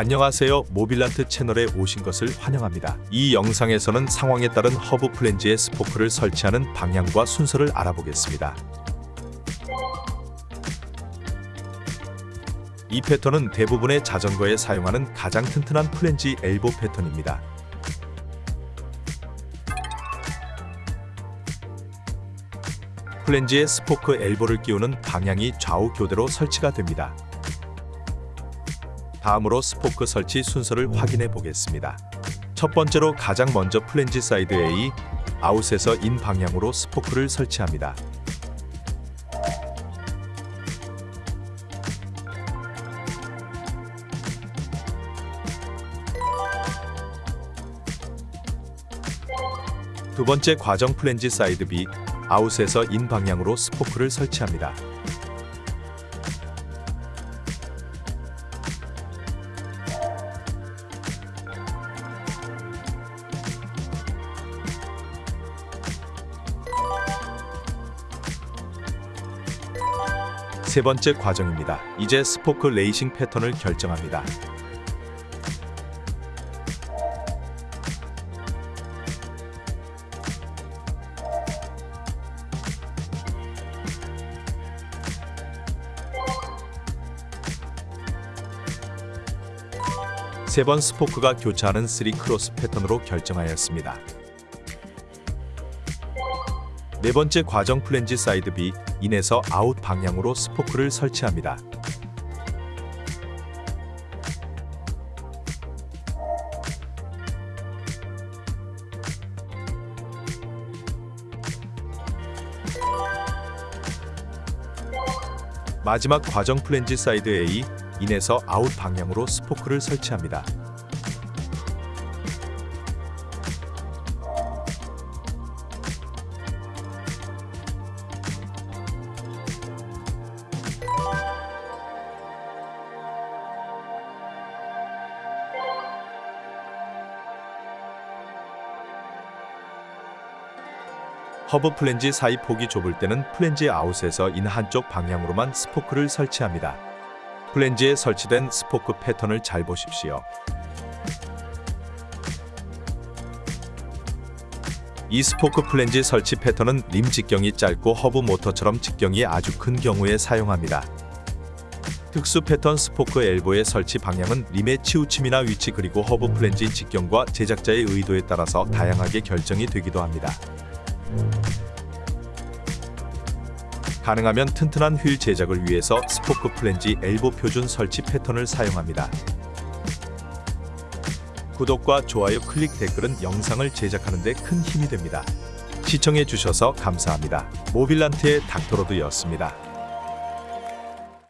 안녕하세요. 모빌란트 채널에 오신 것을 환영합니다. 이 영상에서는 상황에 따른 허브 플랜지의 스포크를 설치하는 방향과 순서를 알아보겠습니다. 이 패턴은 대부분의 자전거에 사용하는 가장 튼튼한 플랜지 엘보 패턴입니다. 플랜지에 스포크 엘보를 끼우는 방향이 좌우 교대로 설치가 됩니다. 다음으로 스포크 설치 순서를 확인해 보겠습니다. 첫 번째로 가장 먼저 플랜지 사이드 A, 아웃에서 인 방향으로 스포크를 설치합니다. 두 번째 과정 플랜지 사이드 B, 아웃에서 인 방향으로 스포크를 설치합니다. 세 번째 과정입니다. 이제 스포크 lacing 패턴을 결정합니다. 세 번 스포크가 교차하는 3 크로스 패턴으로 결정하였습니다. 네 번째 과정 플랜지 사이드 B 인에서 아웃 방향으로 스포크를 설치합니다. 마지막 과정 플랜지 사이드 A 인에서 아웃 방향으로 스포크를 설치합니다. 허브 플랜지 사이 폭이 좁을 때는 플랜지 아웃에서 인 한쪽 방향으로만 스포크를 설치합니다. 플랜지에 설치된 스포크 패턴을 잘 보십시오. 이 스포크 플랜지 설치 패턴은 림 직경이 짧고 허브 모터처럼 직경이 아주 큰 경우에 사용합니다. 특수 패턴 스포크 엘보의 설치 방향은 림의 치우침이나 위치 그리고 허브 플랜지 직경과 제작자의 의도에 따라서 다양하게 결정이 되기도 합니다. 가능하면 튼튼한 휠 제작을 위해서 스포크 플랜지 엘보 표준 설치 패턴을 사용합니다. 구독과 좋아요 클릭 댓글은 영상을 제작하는 데 큰 힘이 됩니다. 시청해 주셔서 감사합니다. 모빌란트의 닥터로드였습니다.